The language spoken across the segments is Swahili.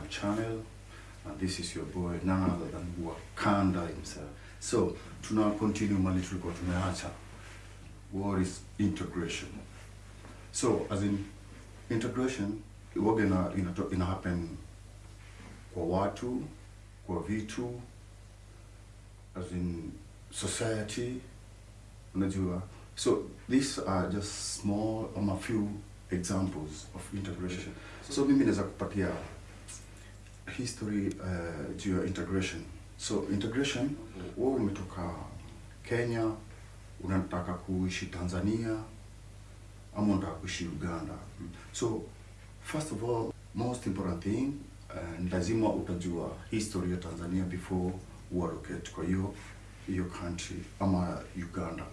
my channel and this is your boy none other than Wakanda himself. So tuna continue mali tulikuwa tumeacha. What is integration? So as in integration waga ina, ina, ina happen kwa watu, kwa vitu, as in society, unajua. So these are just small um, a few examples of integration. So mimi naweza kupatia history uh, juu ya integration. So integration, wewe umetoka Kenya, unataka kuishi Tanzania ama unataka kuishi Uganda. So first of all, most important thing uh, lazima utajua history ya Tanzania before uallocate kwa hiyo hiyo country ama Uganda.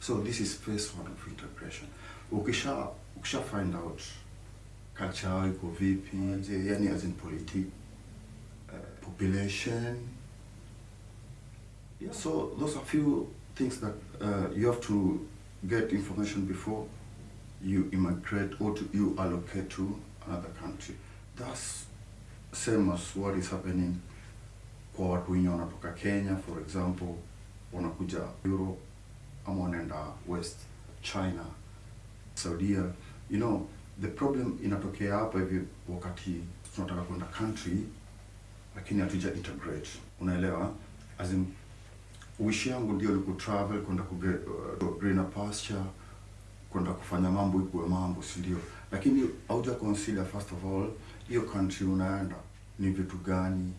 So this is phase one of integration. Ukisha ukisha find out culture iko vipi, yani as in politic, uh, population. Yeah, so those are few things that uh, you have to get information before you immigrate or to, you allocate to another country. That's same as what is happening kwa watu wanatoka Kenya for example, wanakuja Europe ama wanaenda West China, Saudia. You know, the problem inatokea hapa hivi wakati tunataka kwenda country lakini hatuja integrate. Unaelewa? As in, wish yangu ndio ni kutravel kwenda ku uh, greener pasture kwenda kufanya mambo ikuwe mambo, si ndio? Lakini hauja consider first of all hiyo country unaenda ni vitu gani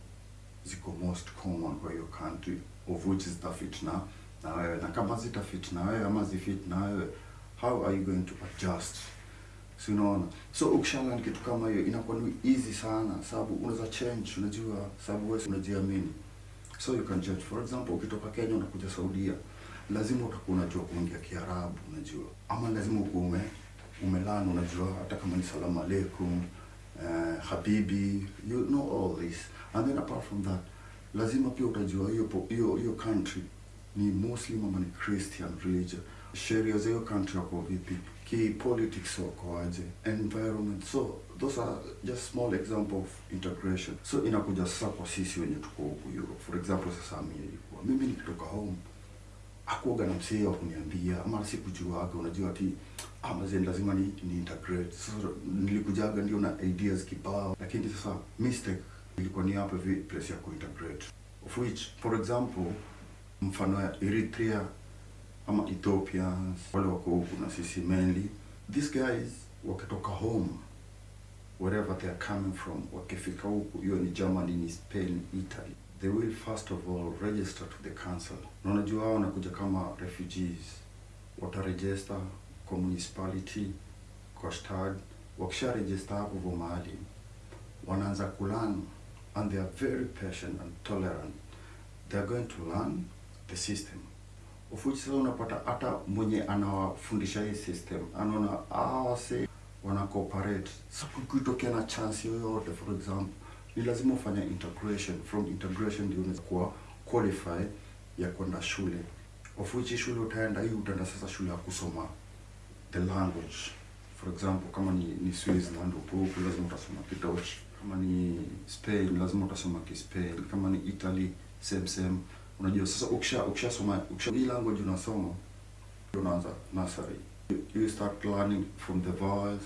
ziko most common kwa hiyo country of which zitafit na na wewe, na kama zitafit na wewe ama zifit na wewe, how are you going to adjust? Si? So ni kitu kama hiyo inakuwa ni easy sana, sababu unaweza change, unajua, sababu wewe unajiamini. So you can judge For example, ukitoka Kenya unakuja Saudia, lazima utakuwa unajua kuongea Kiarabu, unajua, ama lazima ukuwe ume umelana, unajua, hata kama ni salamu alaikum, uh, habibi, you know all this. And then apart from that, lazima pia utajua hiyo hiyo country ni Muslim ama ni Christian religion, sheria za hiyo country wako vipi, ki politics wako aje, environment. So those are just small example of integration. So inakuja sasa kwa sisi wenye tuko huku Europe. For example, sasa mimi nilikuwa mimi nikitoka home akuoga na msee wa kuniambia ama sikujuaga, unajua ati ah, mazee lazima ni, ni integrate. Sasa nilikujaga ndio na ideas kibao, lakini sasa mistake ilikuwa ni hapo vi place ya kuintegrate, of which for example mfano ya Eritrea ama Ethiopians wale wako huku na sisi mainly these guys wakitoka home wherever they are coming from, wakifika huku, hiyo ni Germany, ni Spain, Italy, they will first of all register to the council. Na unajua hao wanakuja kama refugees, wataregister kwa municipality, kwa stad. Wakisha register hapo hivyo mahali, wanaanza kulan and they are very patient and tolerant. They are going to learn the system sasa unapata hata mwenye anawafundisha hii system anaona hawa wase wana cooperate. Sasa kukitokea na chance yoyote, for example, ni lazima ufanye integration. From integration ndio unaweza kuwa qualify ya kwenda shule, of shule utaenda hii, utaenda sasa shule ya kusoma the language. For example, kama ni, ni Switzerland upo huku lazima utasoma kidogo. Kama ni Spain lazima utasoma Kispain. Kama ni Italy same same. Unajua sasa ukisha ukishasoma ukisha hii language unasoma unaanza nursery. You, start learning from the vowels,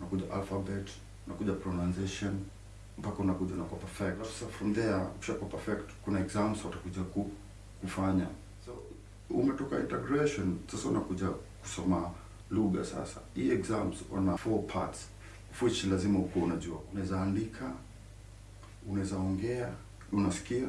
unakuja alphabet, unakuja pronunciation mpaka unakuja unakuwa perfect. Alafu Sasa from there ukishakuwa perfect kuna exams watakuja ku, kufanya. So umetoka integration sasa unakuja kusoma lugha sasa. Hii exams wana four parts of which lazima ukuwa unajua. Unaweza andika, unaweza ongea, unasikia